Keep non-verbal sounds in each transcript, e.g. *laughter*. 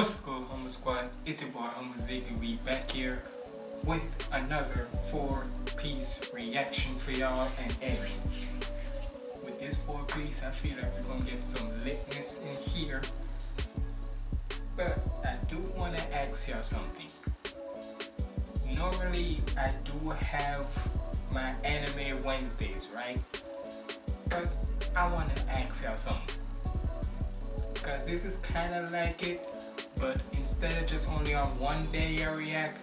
What's good, Humble Squad? It's your boy Humble Ziggy. We back here with another four-piece reaction for y'all. And hey, with this four-piece, I feel like we're gonna get some litness in here. But I do want to ask y'all something. Normally, I do have my anime Wednesdays, right? But I want to ask y'all something because this is kind of like it but instead of just only on one day I react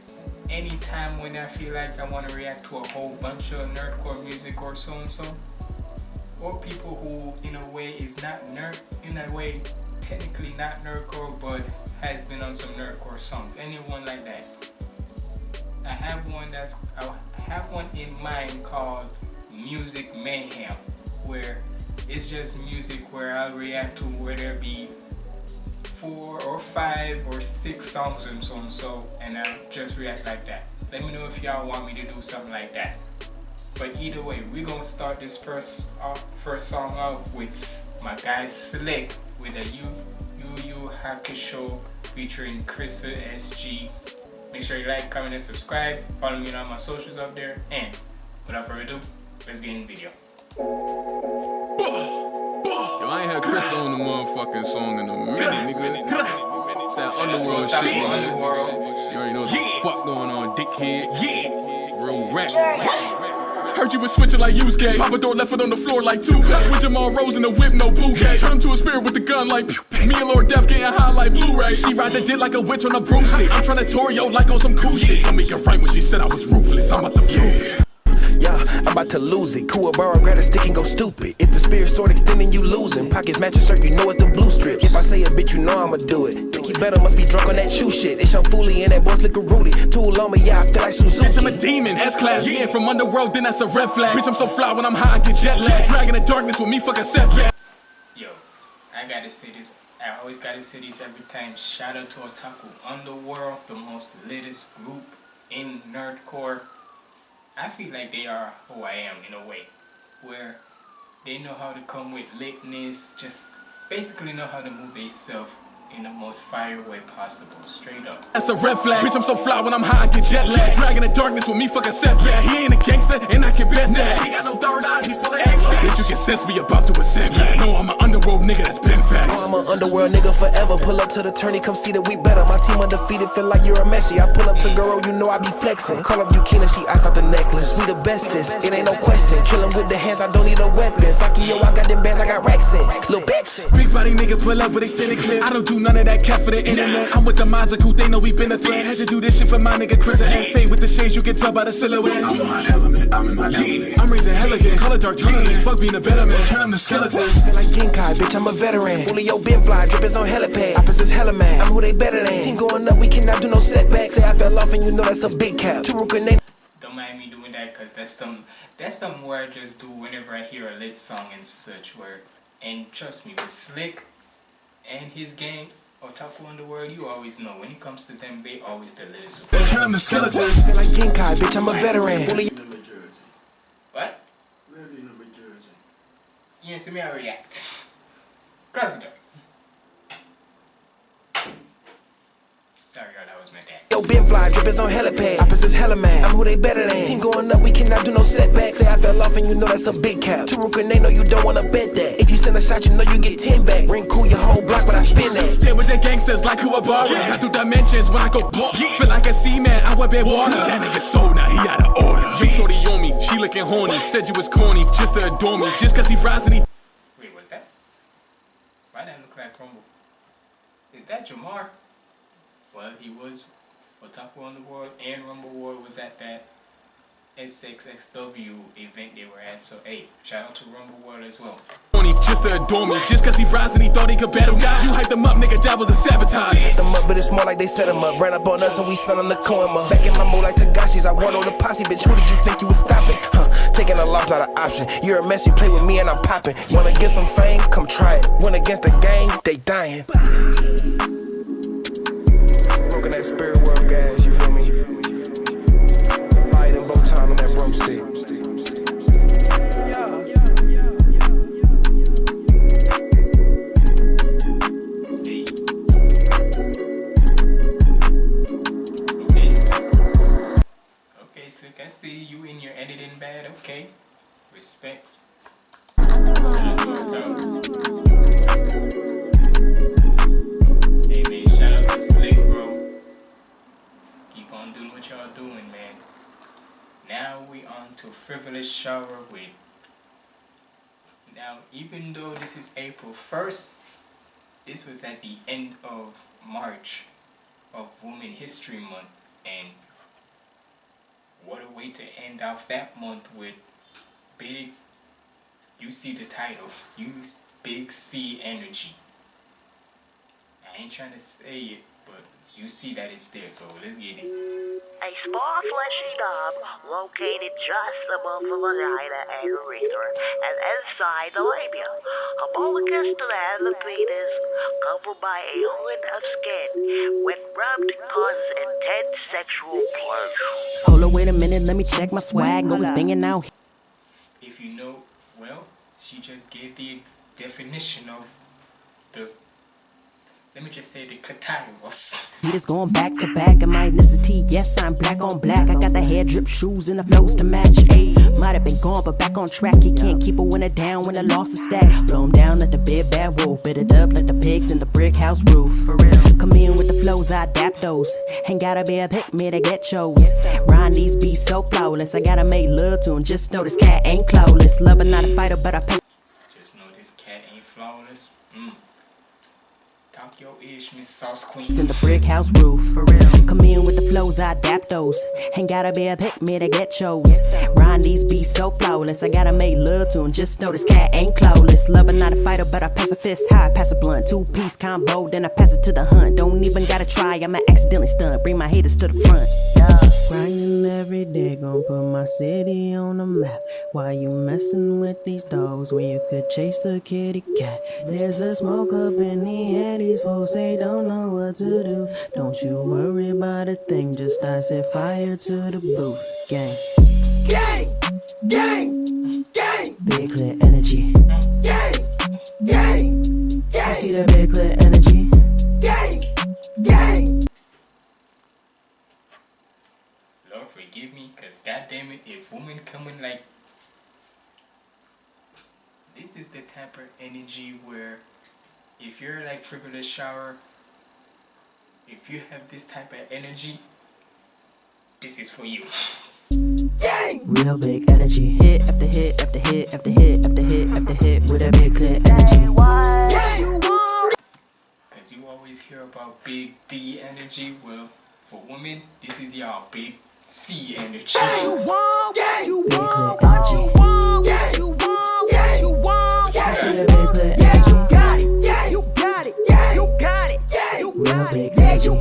anytime when I feel like I want to react to a whole bunch of nerdcore music or so and so or people who in a way is not nerd in a way technically not nerdcore but has been on some nerdcore songs anyone like that. I have one that's I have one in mind called Music Mayhem where it's just music where I'll react to whether it be four or five or six songs and so and so and I'll just react like that. Let me know if y'all want me to do something like that. But either way, we're gonna start this first uh, first song off with my guy Slick with a You You You Have to Show featuring Krista SG. Make sure you like, comment, and subscribe. Follow me on all my socials up there. And without further ado, let's get in the video. Yo, I ain't had Chris on the motherfucking song in a minute, nigga. It's that underworld shit, nigga. You already know what the fuck going on, dickhead. Yeah. Real rap. Heard you was switching like Yusuke. Papa door left it on the floor like two. With Jamal Rose in the whip, no bouquet. Turn him to a spirit with the gun like Me and Lord Death getting high like Blu-ray. She ride the dick like a witch on a broomstick. I'm trying to Torio like on some cool shit. Tell me get right when she said I was ruthless. I'm about to prove it. Yeah, I'm about to lose it. Kuwabara, grab a stick and go stupid. If the spirit start extending, you losing. Pockets matching shirt, you know it's the blue strip. If I say a bitch, you know I'ma do it. Think you better, must be drunk on that chew shit. It's your foolie and that boy's looking Rudy. Tool on me, yeah, I feel like Suzuki. Bitch, I'm a demon, S-class. Yeah, from underworld, then that's a red flag. Bitch, I'm so fly when I'm high, I get jet lag. Dragging the darkness with me, fucking set yeah. Yo, I gotta say this. I always gotta say this every time. Shout out to Otaku Underworld, the most latest group in nerdcore. I feel like they are who I am in a way, where they know how to come with litness, just basically know how to move themselves in the most fire way possible, straight up. That's a red flag. Bitch, I'm so fly when I'm high, I get jet lag. Dragging the darkness with me, fucking set yeah. He ain't a gangster, and I can bet that. He got no third eye, he full of X. Bitch, you can sense we about to ascend. Yeah. No, I'm an underworld nigga that's been fast. I'm an underworld nigga forever. Pull up to the tourney, come see that we better. My team undefeated, feel like you're a Messi. I pull up to girl, you know I be flexing. Call up Yukina, she ice out the necklace. We the bestest, it ain't no question. Kill him with the hands, I don't need a weapon. Saki, yo, I got them bands, I got racks in. Little bitch. Big body nigga pull up with extended clip. I don't do none of that cat for the internet. I'm with the Mazaku, they know we been a threat. Had to do this shit for my nigga Chris and Say with the shades, you can tell by the silhouette. I'm in my element, I'm in my element. I'm raising hell again, call it dark tournament. Fuck being a better man, turn them to skeletons. Feel like Genkai, bitch, I'm a veteran. Fully yo been fly, drippers on helipad. Opposites hella mad, I'm who they better than. Team going up, we cannot do no setbacks. Say I fell off and you know that's a big cap. Taruka name. Don't mind me doing that because that's some that's some where I just do whenever I hear a lit song and such where and trust me with Slick and his gang Otaku Underworld, you always know when it comes to them, they always the latest. Turn them to skeletons. Feel like Genkai, bitch, I'm a veteran. Fully What? You didn't see me I react. *laughs* Cross the door. Sorry, y'all, that was my dad. Yo, been fly, drippers on helipad. Opposites hella mad. I'm who they better than. Team going up, we cannot do no setbacks. Say I fell off and you know that's a big cap. Taruka, they know you don't wanna bet that. If you send a shot, you know you get 10 back. Ring cool your whole block but I spin that. Stay with the gangsters like who a bar. Yeah. I do dimensions when I go ball. Feel like a seaman, I whip in water. That nigga sold, now he out of order. Yo, shorty on me, she looking horny. Said you was corny, just to adore me. Just cause he rising, he Wait, what's that? Why that look like Rumble? Is that Jamar? Well, he was Otaku Underworld and Rumble World was at that S6XW event they were at. So, hey, shout out to Rumble World as well. corny, just to adore me. Just cause he rising, he thought he could battle God. You hyped him up, nigga, that was a sabotage. them up, but it's more like they set them up. Ran up on us and we selling the coin up. Back in my mode like Togashi's, I won on the posse, bitch. Who did you think you was stopping? Huh? Taking a loss, not an option. You're a mess, you play with me and I'm popping. Wanna get some fame? Come try it. Went against the game, they dying that spirit world gas, you feel me? Fight in bow time on that broomstick. Okay, Slick, I see you in your editing bed, okay? Respects. Frivolous shower with. Now, even though this is April 1st, this was at the end of March of Women History Month, and what a way to end off that month with big. You see the title. Use big C energy. I ain't trying to say it, but you see that it's there, so let's get it. A small fleshy knob located just above the vagina and urethra and inside the labia. Homologous to that of the penis, covered by a hood of skin. When rubbed, causes intense sexual pleasure. Hold on, wait a minute, let me check my swag. Know it's banging out. If you know, well, she just gave the definition of the. Let me just say the clitoris. Heaters going back to back in my ethnicity. Yes, I'm black on black. I got the hair drip shoes and the flows to match. Ayy, might have been gone, but back on track. He can't keep a winner down when I lost a stack. Blow 'em down like the big bad wolf. Bit it up like the pigs in the brick house roof. For real. Come in with the flows, I adapt those. Ain't gotta be a pick me to get shows. Rhyme these beats so flawless. I gotta make love to 'em. Just know this cat ain't clawless. Lover, not a fighter, but I pass. Just know this cat ain't flawless. Mm. Talk your ish, Miss Sauce Queen. in the brick house roof. For real. Come in with the flows, I adapt those. Ain't gotta be a pick me to get shows. Rhyme these beats so flawless. I gotta make love to to 'em. Just know this cat ain't clawless. Lover, not a fighter, but I pass a fist high. Pass a blunt, two piece combo, then I pass it to the hunt. Don't even gotta try, I'ma accidentally stunt. Bring my haters to the front. Grinding every day, gon' put my city on the map. Why you messing with these dogs when you could chase the kitty cat? There's a smoke up in the air, these folks they don't know what to do. Don't you worry about a thing, just I set fire to the booth. Gang. Gang! Gang! Gang! Big clear energy. Gang! Gang! Gang! You see that big clear energy? If women coming like this is the type of energy where if you're like Frivolous Shara, if you have this type of energy, this is for you. Real big energy. Hit after hit after hit after hit after hit after hit with a big clear energy. Cause you always hear about big D energy. Well, for women, this is y'all big C energy. Big clear energy. See the big clear energy. Real big energy.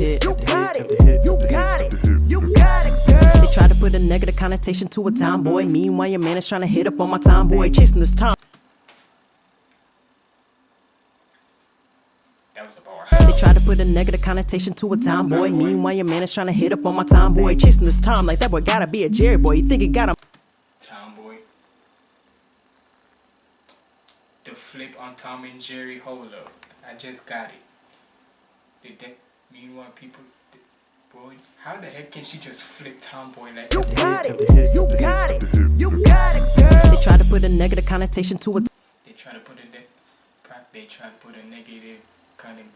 Hit after hit after hit after hit. They try to put a negative connotation to a tomboy. Meanwhile, your man is trying to hit up on my tomboy, chasing this tom. That was a bar. They try to put a negative connotation to a tomboy. Meanwhile, your man is trying to hit up on my tomboy, chasing this tom like that boy gotta be a Jerry boy. You think he got him? Tomboy. The flip on Tom and Jerry. Hold up. I just got it. Did that meanwhile people boy how the heck can she just flip Tomboy like that? You got it! You got it! You got it, girl! They try to put a negative connotation to a They try to put a de- they try to put a negative kind of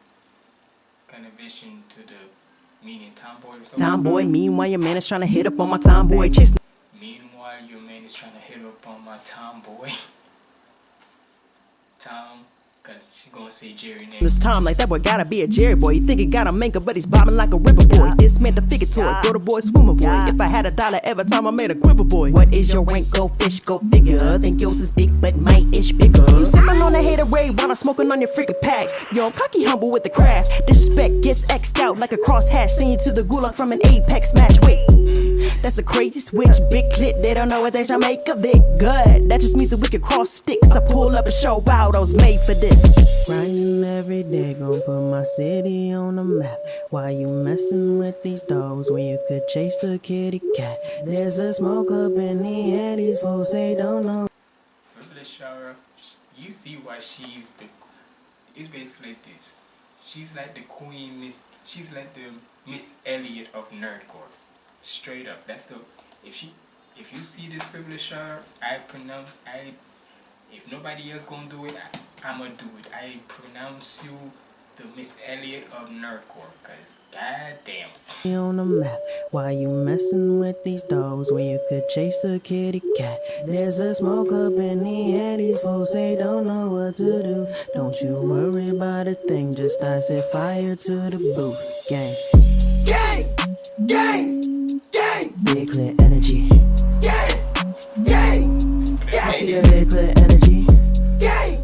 connotation to the meaning tomboy or something. tomboy. Mm-hmm. Meanwhile, your man is trying to hit up on my tomboy, chasing. Meanwhile, your man is trying to hit up on my tomboy. *laughs* Tom, cause she gonna say Jerry This next. time like that boy gotta be a Jerry boy. You think he got a maker, but he's bobbing like a river boy. This man the figure toy, go to boy swimmer boy. If I had a dollar every time I made a quiver boy. What is your rank? Go fish, go figure. Think yours is big, but my ish bigger. You sipping on a hater ray while I'm smoking on your freaking pack. Yo, I'm cocky humble with the craft. Disrespect gets xed out like a crosshatch. Send you to the gulag from an apex match. Wait. That's a crazy switch, big clip. They don't know what they should make of it. Good, that just means that we can cross sticks. I pull up and show out, I was made for this. Grinding every day, gon' put my city on the map. Why you messing with these dogs when you could chase the kitty cat? There's a smoke up in the air, these folks they don't know. Frivolous Shara. You see why she's the. It's basically like this. She's like the queen, Miss. She's like the Missy Elliott of nerdcore. Straight up, that's the. if she if you see this privilege shower, I pronounce I if nobody else gonna do it, I, I'ma do it. I pronounce you the Missy Elliott of Nerdcore, cause goddamn. You on the map. Why you messing with these dogs when you could chase the kitty cat? There's a smoke up in the air. These folks they don't know what to do. Don't you worry about a thing. Just I set fire to the booth. Gang. Gang. Gang. Gang. Big clear energy. Gang. Gang. Gang. See that big clear energy. Gang.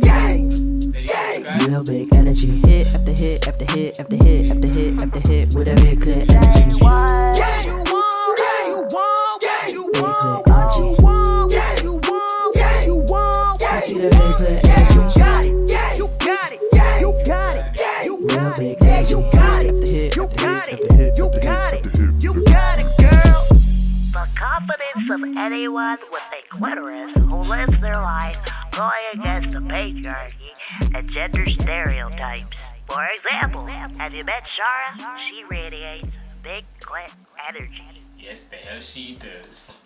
Gang. Real big energy. Hit after hit after hit after hit after hit after hit with a big clear energy. Yeah, you want, yeah, you want, yeah, you Big want, clear energy. yeah, you want, yeah, you want, yeah, See you that big clear energy. got it, yeah, you got it, yeah, you got it, yeah, you got big it, yeah, energy. you got it, After hit you after got hit it, after hit you after hit got it, after hit. you got it, girl. The confidence of anyone with a clitoris who lives their life going against the patriarchy and gender stereotypes. For example, have you met Shara? She radiates big clit energy. Yes, the hell she does.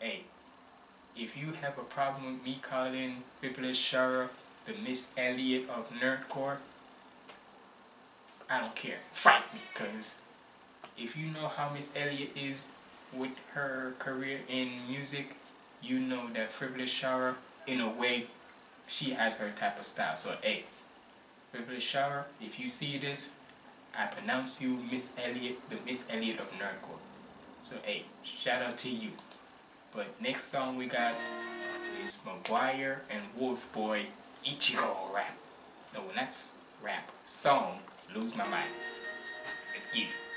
Hey, if you have a problem with me calling Privilege Shara the Missy Elliott of Nerdcore, I don't care. Fight me, cause if you know how Missy Elliott is with her career in music, you know that Frivolous Shara, in a way, she has her type of style. So, hey, Frivolous Shara, if you see this, I pronounce you Missy Elliott, the Missy Elliott of Nerdcore. So, hey, shout out to you. But next song we got is Maguire and Wolf Boy Ichigo rap. No, not rap. Song, Lose My Mind. Let's get it.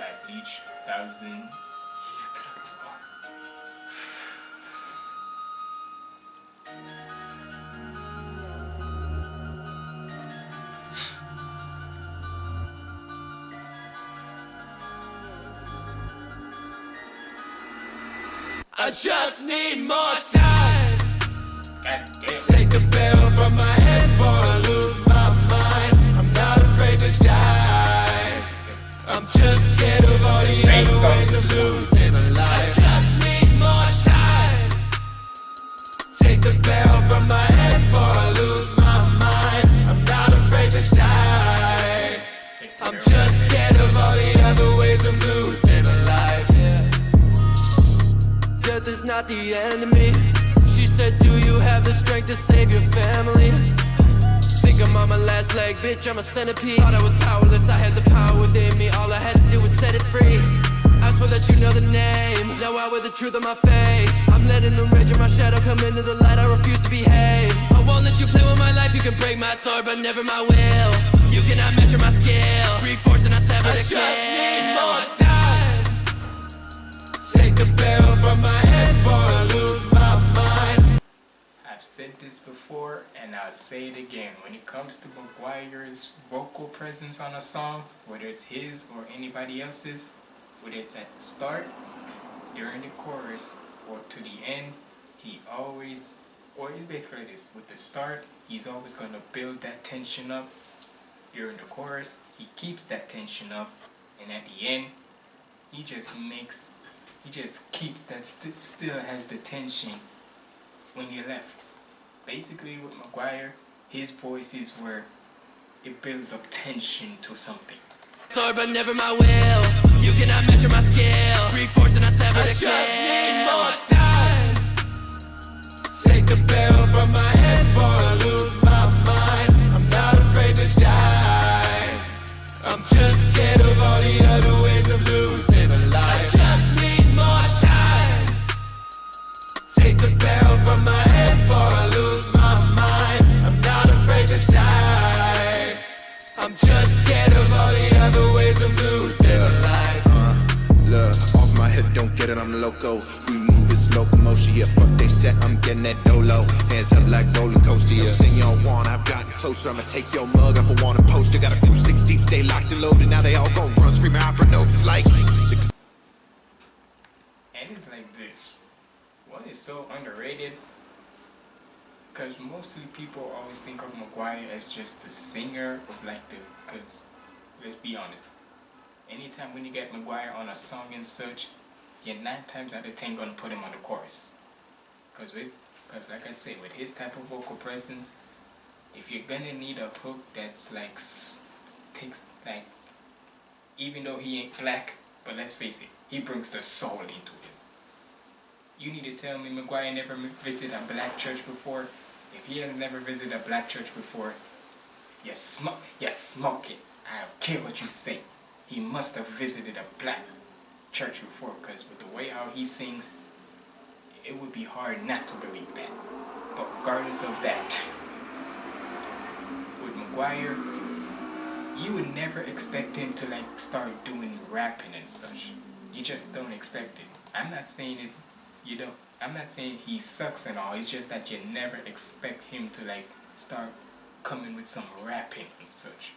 By Bleach Thousand. I just need more time. Take the barrel from my head before I lose my mind. I'm not afraid to die. I'm just ways songs. of losing a life. I just need more time. Take the barrel from my head before I lose my mind. I'm not afraid to die. I'm just scared of all the other ways of losing a life. Death is not the enemy. She said, Do you have the strength to save your family? Think I'm on my last leg, bitch, I'm a centipede. Thought I was powerless, I had the power within me. All I had to do was set it free. Name. Now I wear the truth on my face. I'm letting the rage of my shadow come into the light. I refuse to behave. I won't let you play with my life. You can break my sword, but never my will. You cannot measure my skill. Three force and I sever the kill. I just need more time. Take the barrel from my head before I lose my mind. I've said this before and I'll say it again. When it comes to McGuire's vocal presence on a song, whether it's his or anybody else's, whether it's at the start, during the chorus, or to the end, he always, or he's basically this, with the start, he's always going to build that tension up. During the chorus, he keeps that tension up, and at the end, he just makes, he just keeps that, st- still has the tension when you left. Basically, with Maguire, his voice is where it builds up tension to something. Sword, but never my will. You cannot measure my skill. Three force and I sever the kill. I just need more time. Take the barrel from my head before it, I'm loco. We move it's locomotion, yeah, fuck they set, I'm getting that dolo. Hands up like roller coaster, yeah. Thing y'all want, I've gotten closer. I'ma take your mug off a wanted poster. Got a crew six deep, stay locked and loaded. Now they all gon' run, screaming opera notes like. It's like this. One is so underrated because mostly people always think of McGuire as just the singer of like the because let's be honest. Anytime when you get McGuire on a song and such, you're nine times out of ten gonna put him on the chorus. Cause with, cause like I say, with his type of vocal presence, if you're gonna need a hook that's like takes like, even though he ain't black, but let's face it, he brings the soul into it. You need to tell me McGuire never visited a black church before. If he has never visited a black church before, you smoke, you smoke it. I don't care what you say. He must have visited a black church before, because with the way how he sings, it would be hard not to believe that. But regardless of that, with McGuire, you would never expect him to like start doing rapping and such. You just don't expect it. I'm not saying it's you don't I'm not saying he sucks and all, it's just that you never expect him to like start coming with some rapping and such.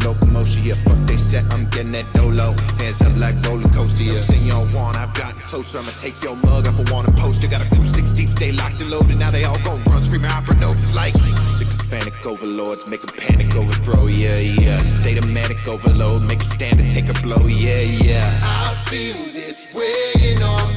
Slow promotion, yeah, fuck they set, I'm getting that dolo. Hands up like roller coaster. Thing don't want, I've gotten closer. I'ma take your mug off a wanted poster. Got a crew six deep, stay locked and loaded. Now they all gon' run, screaming opera notes like sycophantic overlords, make a panic overthrow, yeah, yeah. State of manic overload, make a stand and take a blow, yeah, yeah. I feel this weighing on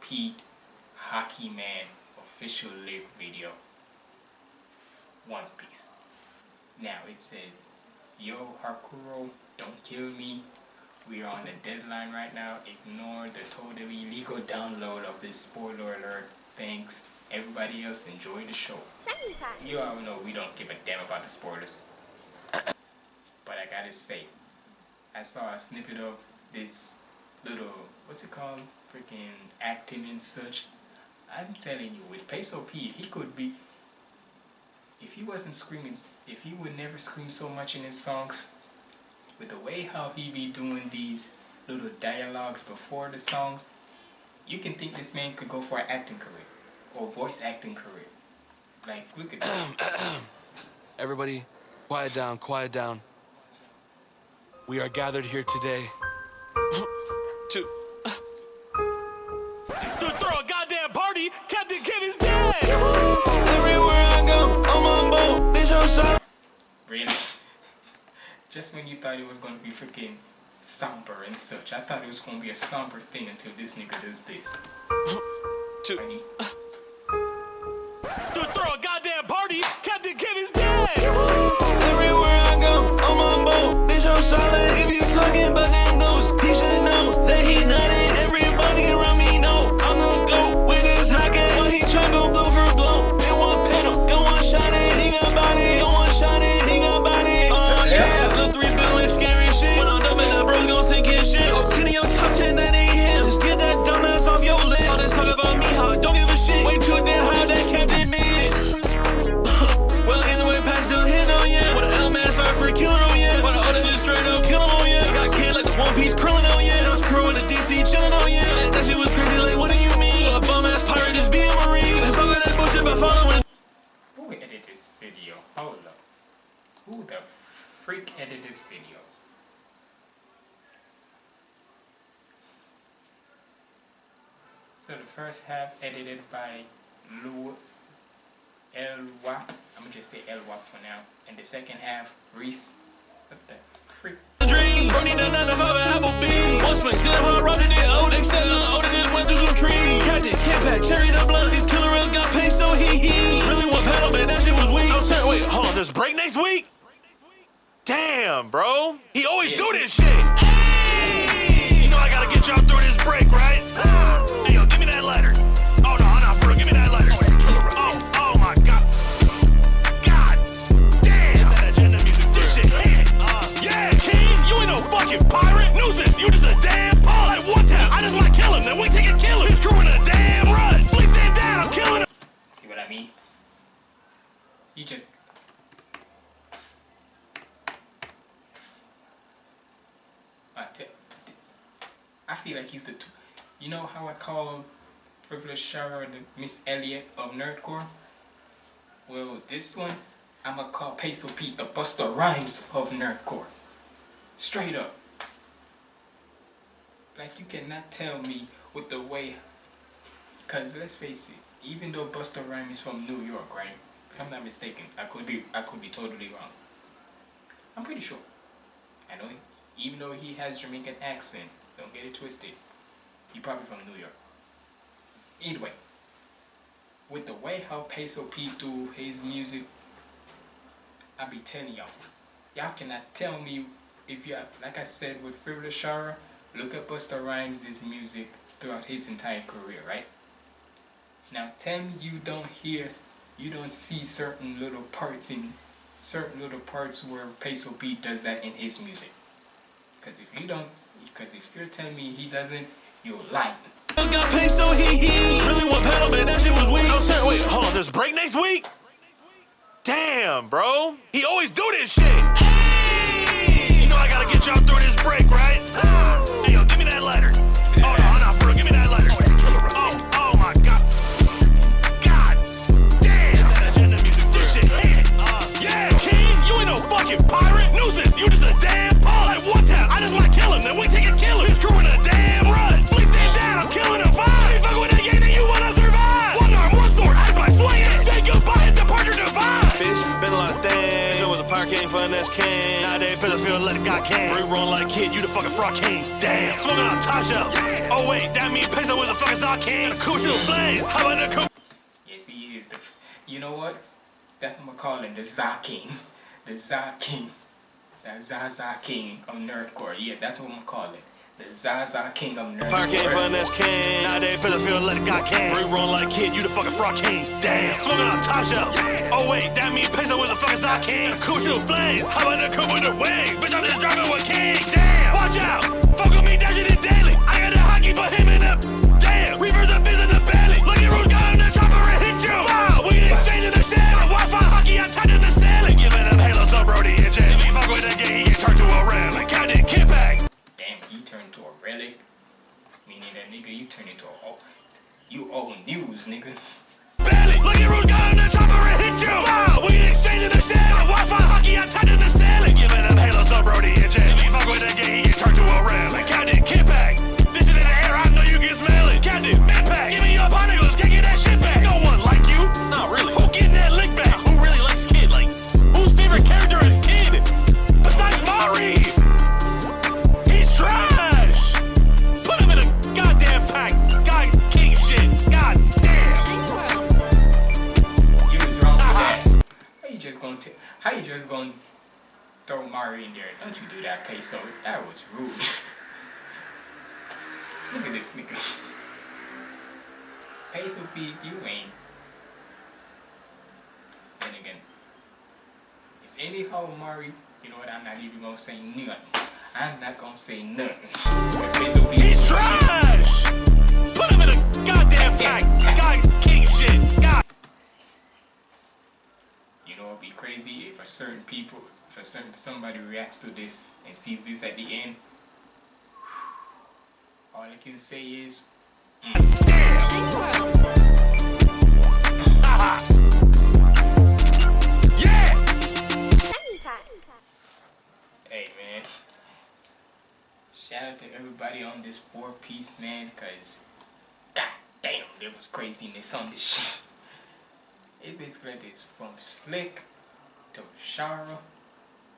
Pete, Hockey Man, official lyric video. One Piece. Now it says, Yo Hakuro, don't kill me. We are on the deadline right now. Ignore the totally legal download of this spoiler alert. Thanks. Everybody else enjoy the show. You all know we don't give a damn about the spoilers. *coughs* but I gotta say, I saw a snippet of this little, what's it called? Freaking acting and such. I'm telling you, with Peso Pete, he could be, if he wasn't screaming, if he would never scream so much in his songs, with the way how he be doing these little dialogues before the songs, you can think this man could go for an acting career or voice acting career. Like, look at this. *coughs* Everybody, quiet down, quiet down. We are gathered here today *coughs* to to Really? *laughs* Just when you thought it was gonna be freaking somber and such, I thought it was gonna be a somber thing until this nigga does this. To, And to throw a goddamn party. Captain Kid is dead. Everywhere I go, on boat, bitch, I'm solid. If you first half edited by Lou Elwa. I'm gonna just say Elwa for now. And the second half, Reese. What the freak? dreams. Bernie the 9 to 5 at Applebee's. Once went good, hard, rolled it in old Excel. Older just went through some trees. Captain, Kit Pack, Cherry the blood. These killer else got paid, so he he. Really want paddle, man, that shit was weak. I'm saying, wait, hold on, there's break next week? Damn, bro. He always do this shit. The Missy Elliott of Nerdcore? Well, this one I'm gonna call Peso Pete the Busta Rhymes of Nerdcore. Straight up. Like you cannot tell me with the way Cause let's face it, even though Busta Rhymes is from New York, right? If I'm not mistaken, I could be I could be totally wrong. I'm pretty sure. I know he, even though he has Jamaican accent, don't get it twisted. He probably from New York. Either way, with the way how Peso Pete do his music, I be telling y'all, y'all cannot tell me if you like I said with Frivolous Shara, look at Busta Rhymes' music throughout his entire career, right? Now tell me you don't hear, you don't see certain little parts in, certain little parts where Peso Pete does that in his music. Because if you don't, because if you're telling me he doesn't, you're lying. Got paid, so he he. Really want paddle, man, that shit was weak. I'm saying, wait, hold on, there's break next week? Damn, bro. He always do this shit. Hey, you know I gotta get y'all through this break, right? Hey, was a pirate king, finesse king. Nowadays, better feel it got king. Rerun like kid, you the fucking frog king. Damn. Smoking on top shelf. Oh wait, that mean peso with the fucking Zod king. The shoe flame. How about the cool? Yes, he is the. You know what? That's what I'm gonna call him, the Za King, the Za King, the Zaza King of Nerdcore. Yeah, that's what I'm gonna call it, the Zaza King of Pirate king, Nerdcore. finesse king. Nowadays, better feel it got king. Rerun like kid, you the fucking frog king. Damn. Smoking on top shelf. Oh wait, that mean peso with the fucking Zod king. Cool shoe flame. How about the cool with the wings? Bitch, I'm just driving with king. Damn. Watch out. Fuck with me, shit is daily. I got the hockey for him in the. Damn. Reverse the biz in the belly. Lucky Roux got in the chopper and hit you. Wow. We exchanging the shell. Wi-Fi hockey, I'm tight in the ceiling. Giving them Halo some Brody and Jet. If he fuck with the game, a relic, meaning that nigga, you turn into a you old news, nigga. Belly. Lucky Roux got in the chopper and hit you. Wow. We exchanging the shell. Wi-Fi hockey, I'm in the ceiling. Giving them Halo some Brody and Jet. If he fuck with the game, he get turned to a ram. Captain Kid Pack. This is in the air, I know you can smell gonna say nothing. I'm not gonna say nothing. If He's trash. Put him in a goddamn pack. God king shit. God. You know, it'd be crazy if a certain people, if a certain somebody reacts to this and sees this at the end. *sighs* All I can say is, mm. Yeah. *laughs* man, shout out to everybody on this four piece man, cause god there was craziness on this *laughs* shit. It's basically this from Slick to Shara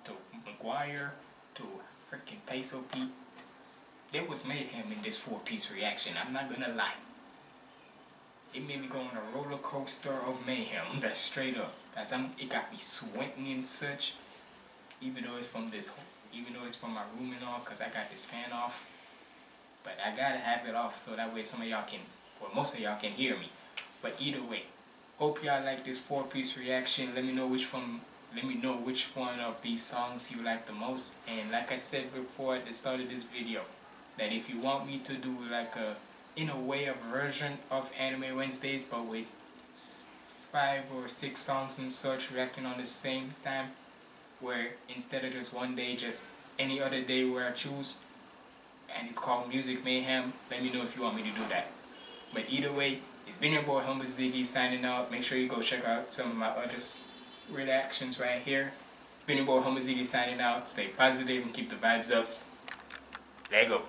to McGuire to freaking Peso Pete. There was mayhem in this four-piece reaction, I'm not gonna lie. It made me go on a roller coaster of mayhem, *laughs* that's straight up. Cause I'm, it got me sweating and such. Even though it's from this, even though it's from my room and all, cause I got this fan off. But I gotta have it off so that way some of y'all can, well most of y'all can hear me. But either way, hope y'all like this four-piece reaction. Let me know which one, let me know which one of these songs you like the most. And like I said before at the start of this video, that if you want me to do like a, in a way, a version of Anime Wednesdays, but with five or six songs and such reacting on the same time, where instead of just one day, just any other day where I choose, and it's called Music Mayhem, let me know if you want me to do that. But either way, it's been your boy Humble Ziggy signing out. Make sure you go check out some of my other reactions right here. It's been your boy Humble Ziggy signing out. Stay positive and keep the vibes up. Lego.